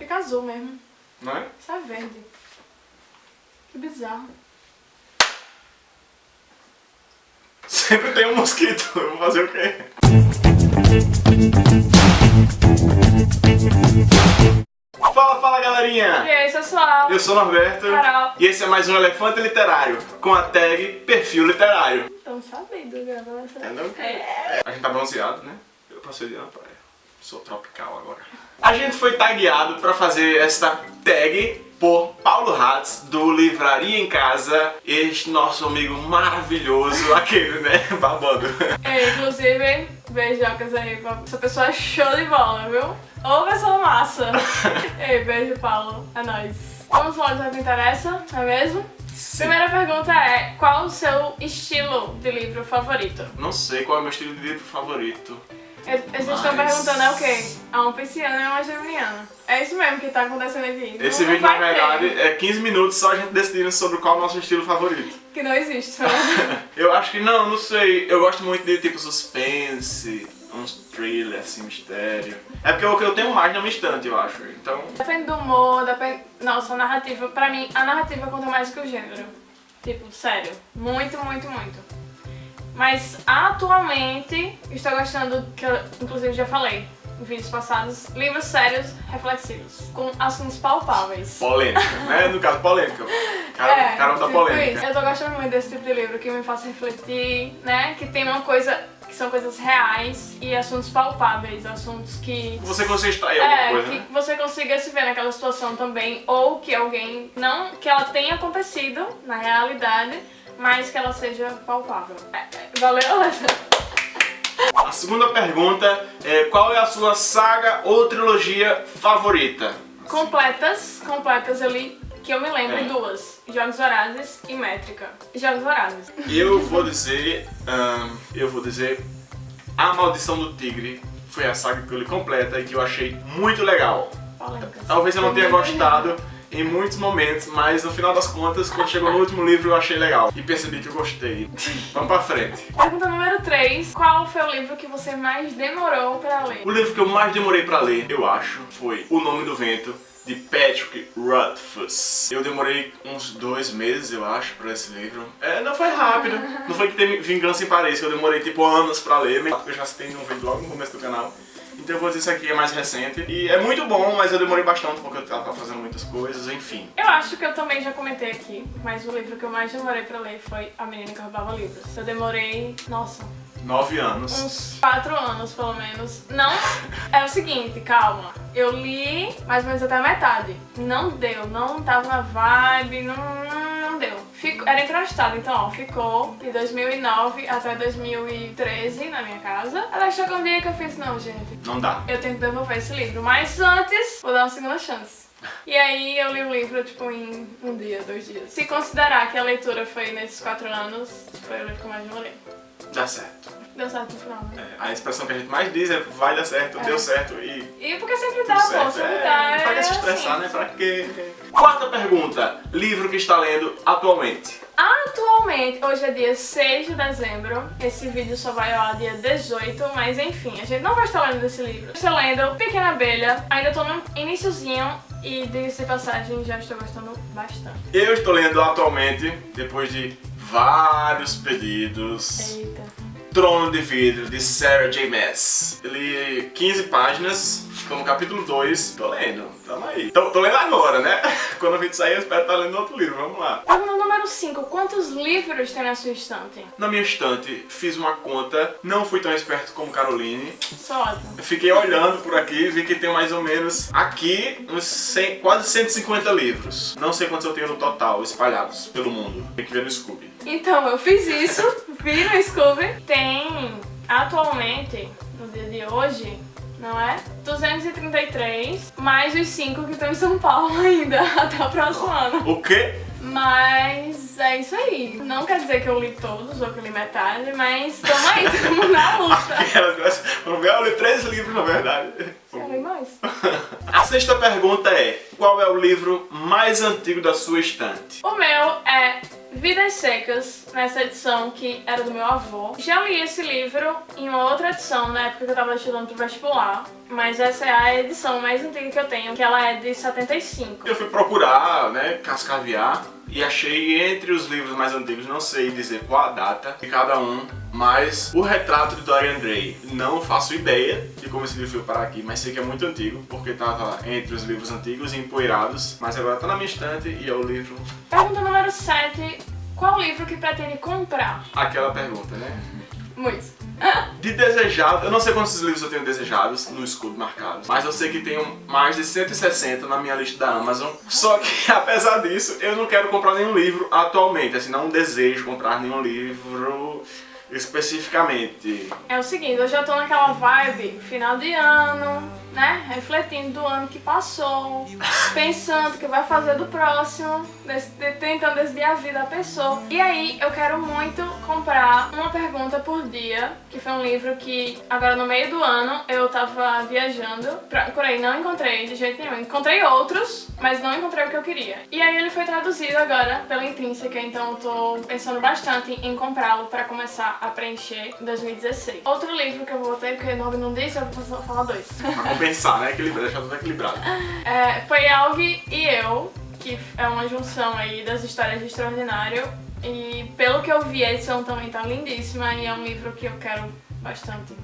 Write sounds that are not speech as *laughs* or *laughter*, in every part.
Fica azul mesmo. Não é? Isso é verde. Que bizarro. Sempre tem um mosquito. Eu vou fazer o quê? Fala, fala galerinha! E aí, pessoal? Eu sou Norberto Carol. e esse é mais um Elefante Literário com a tag Perfil Literário. Estão sabendo gravando essa... Entendeu? É. A gente tá bronzeado, né? Eu passei dia na praia. Sou tropical agora. A gente foi tagueado pra fazer esta tag por Paulo Hatz, do Livraria em Casa, este nosso amigo maravilhoso, *laughs* aquele, né? Babando. É, inclusive, beijocas aí pra essa pessoa é show de bola, viu? Ô pessoa massa! *laughs* Ei, beijo, Paulo. É nóis. Vamos logo ao que interessa, não é mesmo? Primeira pergunta é, qual o seu estilo de livro favorito? Não sei qual é o meu estilo de livro favorito. Eles estão Mas- perguntando é o quê? A um pisciano e uma geminiana. É isso mesmo que tá acontecendo aqui. Não- Esse não vídeo, na vai ter. verdade, é 15 minutos só a gente decidindo sobre qual é o nosso estilo favorito. Que não existe. né? *laughs* Eu acho que não, não sei. Eu gosto muito de tipo suspense, uns thriller, assim, mistério. É porque o que eu tenho mais na minha estante, eu acho. Então, Depende do humor, depende... Nossa, a narrativa, pra mim, a narrativa conta mais que o gênero. Tipo, sério. Muito, muito, muito. Mas, atualmente, estou gostando, que eu, inclusive, já falei em vídeos passados, livros sérios, reflexivos, com assuntos palpáveis. polêmica, né? No caso, polêmica. *laughs* Cara, cara da tipo polêmica. isso. Eu tô gostando muito desse tipo de livro que me faça refletir, né? Que tem uma coisa, que são coisas reais e assuntos palpáveis, assuntos que Você consegue extrair alguma é, coisa, que né? você consiga se ver naquela situação também, ou que alguém, não que ela tenha acontecido na realidade, mas que ela seja palpável. É, é, valeu, Alessa? A segunda pergunta é qual é a sua saga ou trilogia favorita? Completas, completas eu li, que eu me lembro, É. duas. Jogos Vorazes e Métrica. Jogos Vorazes. Eu vou dizer, eu vou dizer A Maldição do Tigre foi a saga que eu li completa e que eu achei muito legal. Polêmicas. Talvez eu não tenha gostado em muitos momentos, mas no final das contas, quando chegou no último livro eu achei legal e percebi que eu gostei. *laughs* Vamos pra frente. Pergunta número 3. Qual foi o livro que você mais demorou pra ler? O livro que eu mais demorei pra ler, eu acho, foi O Nome do Vento, de Patrick Rothfuss. Eu demorei uns dois meses, eu acho, pra esse livro. É, não foi rápido. *laughs* Não foi que teve Vingança em Paris, que eu demorei tipo anos pra ler, eu já citei num vídeo logo no começo do canal. Então eu vou dizer isso aqui é mais recente. E é muito bom, mas eu demorei bastante porque eu tava fazendo muitas coisas, enfim. Eu acho que eu também já comentei aqui, mas o livro que eu mais demorei pra ler foi A Menina que Roubava Livros. Eu demorei, nossa, Nove anos. uns quatro anos pelo menos. Não, é o seguinte, calma. Eu li mais ou menos até a metade. Não deu, não tava na vibe, não. Fico, era emprestado, então ó, ficou de 2009 até 2013 na minha casa. Até chegou um dia que eu fiz, não gente, Não dá. eu tenho que devolver esse livro. Mas antes, vou dar uma segunda chance. E aí eu li o livro, tipo, em um dia, dois dias. Se considerar que a leitura foi nesses quatro anos, foi o livro que eu mais demorei. Dá certo. Deu certo no final, né? É, a expressão que a gente mais diz é vai dar certo, É. deu certo e E porque sempre dá, tudo pô, certo. sempre É, dá. pra que é se estressar, assim. né? Pra quê? Quarta pergunta. Livro que está lendo atualmente. Atualmente, hoje é dia 6 de dezembro, esse vídeo só vai ao dia 18, mas enfim, a gente não vai estar lendo esse livro. Estou lendo Pequena Abelha, ainda tô no iniciozinho e diga-se de passagem, já estou gostando bastante. Eu estou lendo atualmente, depois de vários pedidos, Eita. Trono de Vidro, de Sarah J. Maas. Eu li 15 páginas, estou no capítulo 2, tô lendo, tamo aí. Tô, tô lendo agora, né? *laughs* Quando o vídeo sair eu espero estar lendo outro livro, vamos lá. Pergunta número 5, quantos livros tem na sua estante? Na minha estante, fiz uma conta, não fui tão esperto como Caroline. Só fiquei olhando por aqui e vi que tem mais ou menos aqui uns 100, quase 150 livros. Não sei quantos eu tenho no total, espalhados pelo mundo. Tem que ver no Scooby. Então, eu fiz isso, vi no Scooby. Tem, atualmente, no dia de hoje, não é? 233, mais os 5 que estão em São Paulo *laughs* ainda, até o próximo ano. O quê? Mas é isso aí. Não quer dizer que eu li todos ou que eu li metade, mas tamo aí, *laughs* tamo na luta. *laughs* Ver, eu li três livros na verdade. Eu li mais. A sexta pergunta é, qual é o livro mais antigo da sua estante? O meu é Vidas Secas, nessa edição que era do meu avô. Já li esse livro em uma outra edição, na época que eu tava estudando pro vestibular, mas essa é a edição mais antiga que eu tenho, que ela é de 75. Eu fui procurar, né, cascaviar e achei entre os livros mais antigos, não sei dizer qual a data de cada um, mas o retrato de Dorian Gray. Não faço ideia de como esse livro foi parar aqui, mas sei que é muito antigo, porque estava entre os livros antigos e empoeirados, mas agora está na minha estante e é o livro... Pergunta número 7. Qual livro que pretende comprar? Aquela pergunta, né? Muitos. De desejado, eu não sei quantos livros eu tenho desejados no escudo marcado, mas eu sei que tenho mais de 160 na minha lista da Amazon. Só que, *laughs* apesar disso, eu não quero comprar nenhum livro atualmente, assim, não desejo comprar nenhum livro especificamente. É o seguinte, eu já tô naquela vibe final de ano, né? Refletindo do ano que passou, pensando o que vai fazer do próximo, tentando desviar a vida da pessoa. E aí eu quero muito comprar Uma Pergunta por Dia, que foi um livro que agora no meio do ano eu tava viajando, procurei, não encontrei de jeito nenhum. Encontrei outros, mas não encontrei o que eu queria. E aí ele foi traduzido agora pela Intrínseca, então eu tô pensando bastante em comprá-lo pra começar a preencher em 2016. Outro livro que eu vou ter, porque o nome não disse, eu vou falar dois. compensar, né? Equilibrar, deixar tudo equilibrado. É, foi Alg e eu, que é uma junção aí das histórias de Extraordinário. E pelo que eu vi, a edição também tá lindíssima e é um livro que eu quero bastante.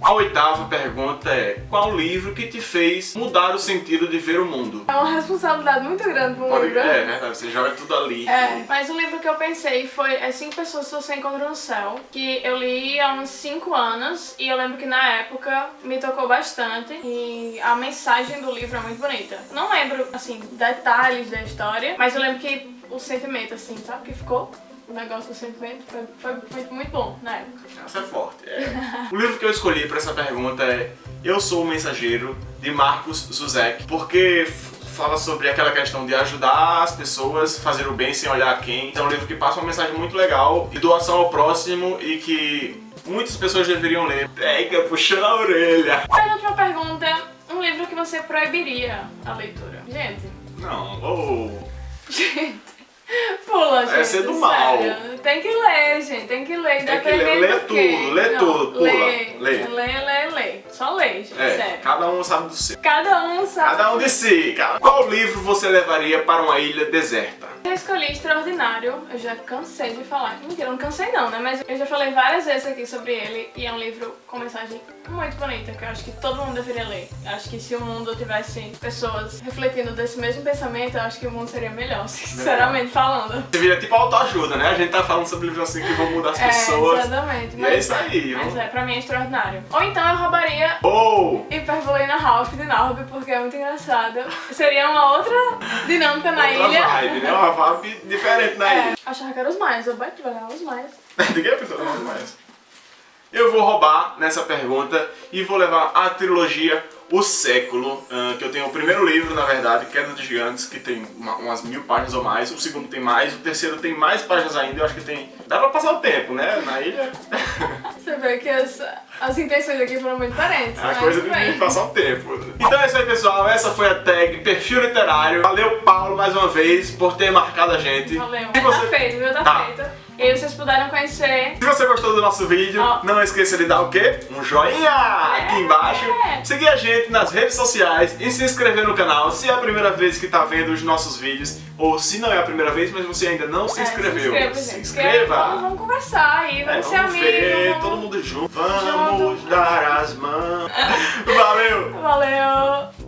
A oitava pergunta é, qual livro que te fez mudar o sentido de ver o mundo? É uma responsabilidade muito grande pro Pode, livro. É, né? Você joga tudo ali. É, mas o livro que eu pensei foi As Cinco Pessoas que Você Encontra no Céu, que eu li há uns 5 anos e eu lembro que na época me tocou bastante e a mensagem do livro é muito bonita. Não lembro, assim, detalhes da história, mas eu lembro que o sentimento, assim, sabe, que ficou o negócio do sentimento foi, foi, foi, muito bom na época. Essa é forte. É. o livro que eu escolhi para essa pergunta é Eu Sou o Mensageiro, de Marcos Zuzek, porque fala sobre aquela questão de ajudar as pessoas, fazer o bem sem olhar quem. É um livro que passa uma mensagem muito legal de doação ao próximo e que muitas pessoas deveriam ler. Pega, puxando a orelha. Aí outra pergunta, um livro que você proibiria a leitura? Gente. Não, ou... Oh. *laughs* Pula, gente. Essa é do mal. Tem que ler, gente. Tem que ler. Tem que ler. Lê tudo, lê Não, tudo. Pula. Lê, lê. Lê, lê, lê. Só lê, gente. É, sério. cada um sabe do seu. Cada um sabe. Cada um de si. Cara. Qual livro você levaria para uma ilha deserta? Eu escolhi Extraordinário, eu já cansei de falar. Mentira, eu não cansei não, né? Mas eu já falei várias vezes aqui sobre ele e é um livro com mensagem muito bonita, que eu acho que todo mundo deveria ler. Eu acho que se o mundo tivesse pessoas refletindo desse mesmo pensamento, eu acho que o mundo seria melhor, *laughs* sinceramente falando. Você vira tipo autoajuda, né? A gente tá falando sobre livros assim que vão mudar as pessoas. É, exatamente. E é isso aí. Mas é, pra mim é extraordinário. Ou então eu roubaria oh. Hyperbolina Ralph de Norby, porque é muito engraçado. Seria uma outra dinâmica na outra ilha. Vibe, né? Uma vibe diferente na é, ilha. Achava que eram os mais, eu bati os mais. *laughs* Ninguém pensou nos mais. Eu vou roubar nessa pergunta e vou levar a trilogia O Século, uh, que eu tenho o primeiro livro, na verdade, Queda dos Gigantes, que tem uma, umas mil páginas ou mais, o segundo tem mais, o terceiro tem mais páginas ainda, eu acho que tem... Dá pra passar o tempo, né, na ilha. *laughs* Você vê que as, as intenções aqui foram muito diferentes, É a coisa de passar o tempo. Então é isso aí, pessoal, essa foi a tag Perfil Literário. Valeu, Paulo, mais uma vez, por ter marcado a gente. Valeu. Você... Tá feito, viu? Tá, tá. feito. E aí vocês puderam conhecer. Se você gostou do nosso vídeo, oh. não esqueça de dar o quê? Um joinha é. aqui embaixo. Seguir a gente nas redes sociais e se inscrever no canal se é a primeira vez que está vendo os nossos vídeos. Ou se não é a primeira vez, mas você ainda não se inscreveu. É, se, se inscreva. Vamos, vamos, conversar aí, vamos, é, vamos ser amigos. Ver, vamos... todo mundo junto. Vamos junto. dar as mãos. *laughs* Valeu! Valeu!